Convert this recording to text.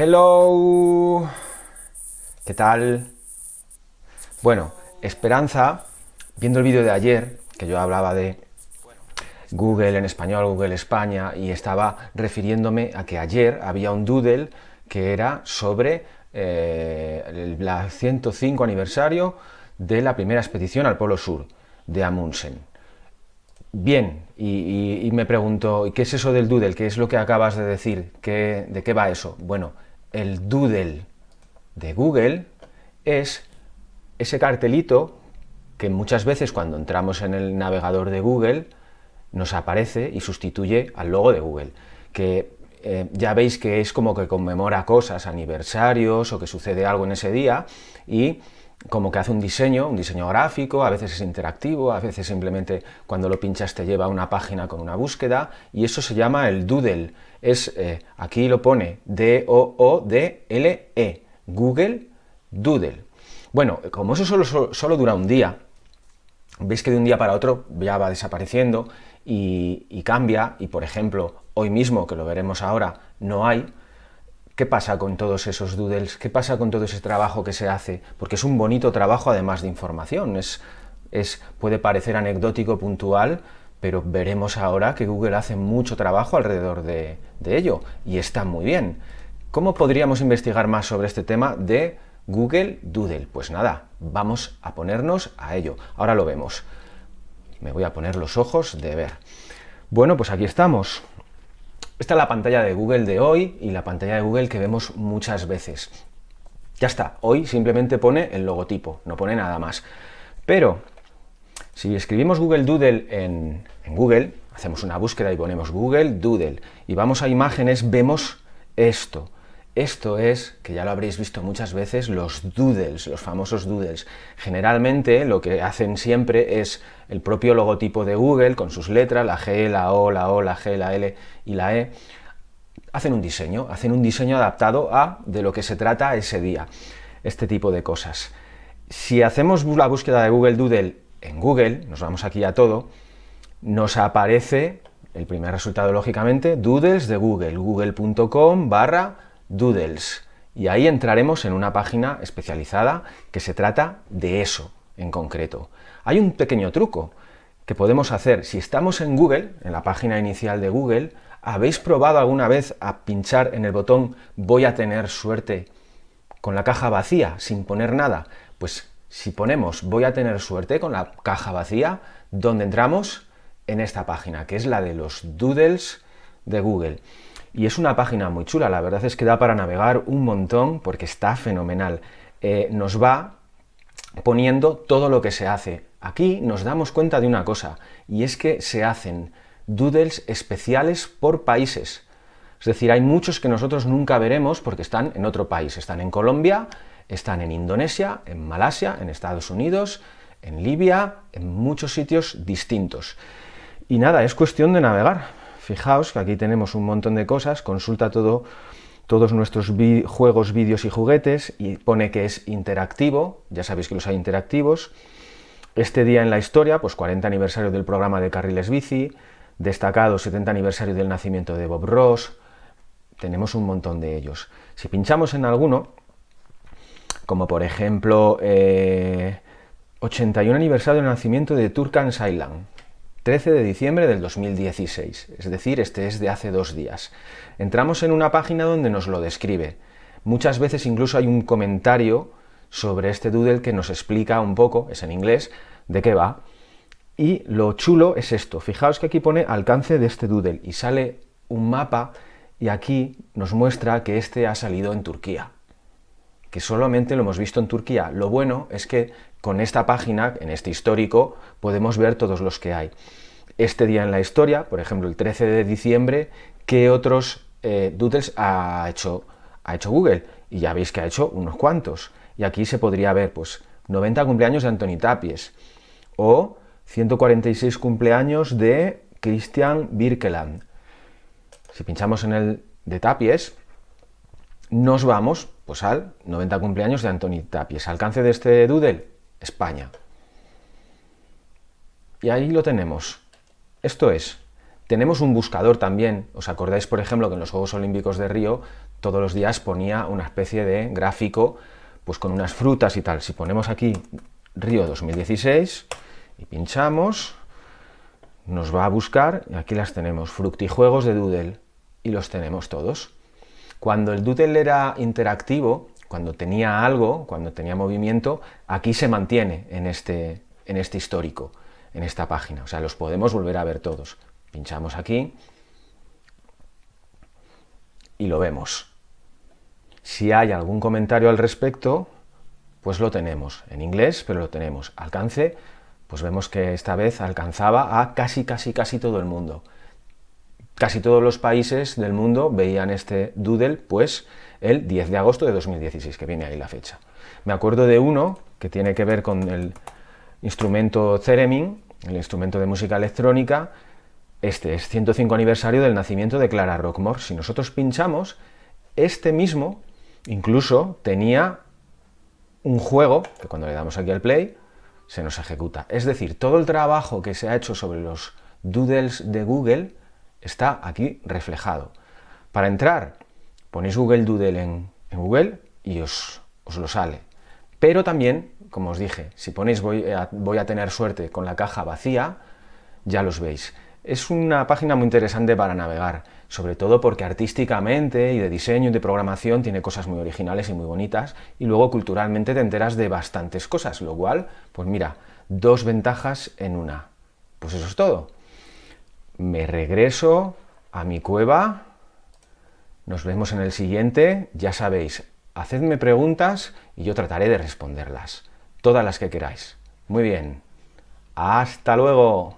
Hello, ¿qué tal? Bueno, Esperanza, viendo el vídeo de ayer, que yo hablaba de Google en español, Google España, y estaba refiriéndome a que ayer había un doodle que era sobre eh, el 105 aniversario de la primera expedición al Polo Sur de Amundsen. Bien, y, me pregunto, ¿qué es eso del doodle? ¿Qué es lo que acabas de decir? ¿De qué va eso? Bueno, el doodle de Google es ese cartelito que muchas veces cuando entramos en el navegador de Google nos aparece y sustituye al logo de Google, que eh, ya veis que es como que conmemora cosas, aniversarios o que sucede algo en ese día y como que hace un diseño, un diseño gráfico, a veces es interactivo, a veces simplemente cuando lo pinchas te lleva a una página con una búsqueda, y eso se llama el Doodle. Es, eh, aquí lo pone D-O-O-D-L-E, Google Doodle. Bueno, como eso solo, solo, dura un día, veis que de un día para otro ya va desapareciendo y, y cambia, y por ejemplo, hoy mismo, que lo veremos ahora, no hay, ¿Qué pasa con todos esos doodles? ¿Qué pasa con todo ese trabajo que se hace? Porque es un bonito trabajo además de información, es, es, puede parecer anecdótico, puntual, pero veremos ahora que Google hace mucho trabajo alrededor de, de ello, y está muy bien. ¿Cómo podríamos investigar más sobre este tema de Google Doodle? Pues nada, vamos a ponernos a ello. Ahora lo vemos. Me voy a poner los ojos de ver. Bueno, pues aquí estamos. Esta es la pantalla de Google de hoy y la pantalla de Google que vemos muchas veces. Ya está, hoy simplemente pone el logotipo, no pone nada más. Pero, si escribimos Google Doodle en, en Google, hacemos una búsqueda y ponemos Google Doodle, y vamos a imágenes, vemos esto. Esto es, que ya lo habréis visto muchas veces, los doodles, los famosos doodles. Generalmente lo que hacen siempre es el propio logotipo de Google, con sus letras, la G, la O, la O, la G, la L y la E, hacen un diseño, hacen un diseño adaptado a de lo que se trata ese día, este tipo de cosas. Si hacemos la búsqueda de Google Doodle en Google, nos vamos aquí a todo, nos aparece el primer resultado, lógicamente, doodles de Google, google.com barra Doodles. Y ahí entraremos en una página especializada que se trata de eso en concreto. Hay un pequeño truco que podemos hacer. Si estamos en Google, en la página inicial de Google, ¿habéis probado alguna vez a pinchar en el botón voy a tener suerte con la caja vacía, sin poner nada? Pues si ponemos voy a tener suerte con la caja vacía, ¿dónde entramos? En esta página, que es la de los doodles de Google y es una página muy chula, la verdad es que da para navegar un montón porque está fenomenal. Eh, nos va poniendo todo lo que se hace. Aquí nos damos cuenta de una cosa, y es que se hacen doodles especiales por países. Es decir, hay muchos que nosotros nunca veremos porque están en otro país. Están en Colombia, están en Indonesia, en Malasia, en Estados Unidos, en Libia, en muchos sitios distintos. Y nada, es cuestión de navegar. Fijaos que aquí tenemos un montón de cosas, consulta todo, todos nuestros juegos, vídeos y juguetes y pone que es interactivo, ya sabéis que los hay interactivos. Este día en la historia, pues 40 aniversario del programa de carriles bici, destacado 70 aniversario del nacimiento de Bob Ross, tenemos un montón de ellos. Si pinchamos en alguno, como por ejemplo 81 eh, aniversario del nacimiento de Turkan Island, 13 de diciembre del 2016, es decir, este es de hace dos días. Entramos en una página donde nos lo describe. Muchas veces incluso hay un comentario sobre este doodle que nos explica un poco, es en inglés, de qué va. Y lo chulo es esto, fijaos que aquí pone alcance de este doodle y sale un mapa y aquí nos muestra que este ha salido en Turquía que solamente lo hemos visto en Turquía. Lo bueno es que con esta página, en este histórico, podemos ver todos los que hay. Este día en la historia, por ejemplo, el 13 de diciembre, ¿qué otros eh, doodles ha hecho, ha hecho Google? Y ya veis que ha hecho unos cuantos. Y aquí se podría ver, pues, 90 cumpleaños de Antoni Tapies, o 146 cumpleaños de Christian Birkeland. Si pinchamos en el de Tapies, nos vamos pues al 90 cumpleaños de Antoni Tapies. Alcance de este doodle, España. Y ahí lo tenemos. Esto es, tenemos un buscador también. ¿Os acordáis, por ejemplo, que en los Juegos Olímpicos de Río todos los días ponía una especie de gráfico pues con unas frutas y tal. Si ponemos aquí Río 2016 y pinchamos, nos va a buscar, y aquí las tenemos, fructijuegos de Doodle, y los tenemos todos. Cuando el Doodle era interactivo, cuando tenía algo, cuando tenía movimiento, aquí se mantiene en este, en este histórico, en esta página. O sea, los podemos volver a ver todos. Pinchamos aquí y lo vemos. Si hay algún comentario al respecto, pues lo tenemos. En inglés, pero lo tenemos. Alcance, pues vemos que esta vez alcanzaba a casi, casi, casi todo el mundo. Casi todos los países del mundo veían este doodle, pues el 10 de agosto de 2016, que viene ahí la fecha. Me acuerdo de uno que tiene que ver con el instrumento Theremin, el instrumento de música electrónica, este es 105 aniversario del nacimiento de Clara Rockmore. Si nosotros pinchamos, este mismo incluso tenía un juego, que cuando le damos aquí al play, se nos ejecuta. Es decir, todo el trabajo que se ha hecho sobre los doodles de Google está aquí reflejado. Para entrar, ponéis Google Doodle en, Google y os, lo sale. Pero también, como os dije, si ponéis voy voy a tener suerte con la caja vacía, ya los veis. Es una página muy interesante para navegar, sobre todo porque artísticamente y de diseño y de programación tiene cosas muy originales y muy bonitas, y luego culturalmente te enteras de bastantes cosas, lo cual, pues mira, dos ventajas en una. Pues eso es todo. Me regreso a mi cueva, nos vemos en el siguiente, ya sabéis, hacedme preguntas y yo trataré de responderlas, todas las que queráis. Muy bien, hasta luego.